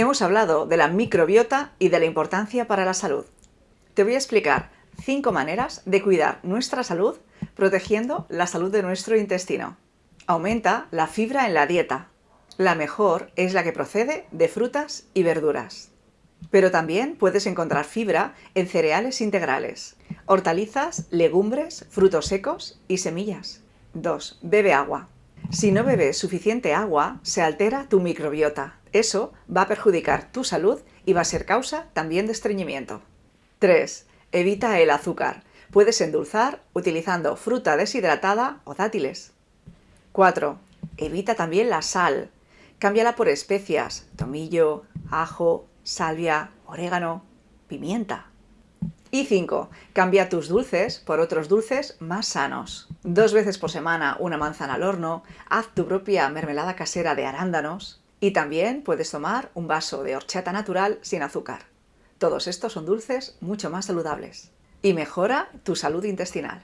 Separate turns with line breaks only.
Hemos hablado de la microbiota y de la importancia para la salud. Te voy a explicar cinco maneras de cuidar nuestra salud protegiendo la salud de nuestro intestino. Aumenta la fibra en la dieta. La mejor es la que procede de frutas y verduras. Pero también puedes encontrar fibra en cereales integrales, hortalizas, legumbres, frutos secos y semillas. 2. Bebe agua. Si no bebes suficiente agua, se altera tu microbiota. Eso va a perjudicar tu salud y va a ser causa también de estreñimiento. 3. Evita el azúcar. Puedes endulzar utilizando fruta deshidratada o dátiles. 4. Evita también la sal. Cámbiala por especias, tomillo, ajo, salvia, orégano, pimienta. Y 5. Cambia tus dulces por otros dulces más sanos. Dos veces por semana una manzana al horno, haz tu propia mermelada casera de arándanos y también puedes tomar un vaso de horchata natural sin azúcar. Todos estos son dulces mucho más saludables y mejora tu salud intestinal.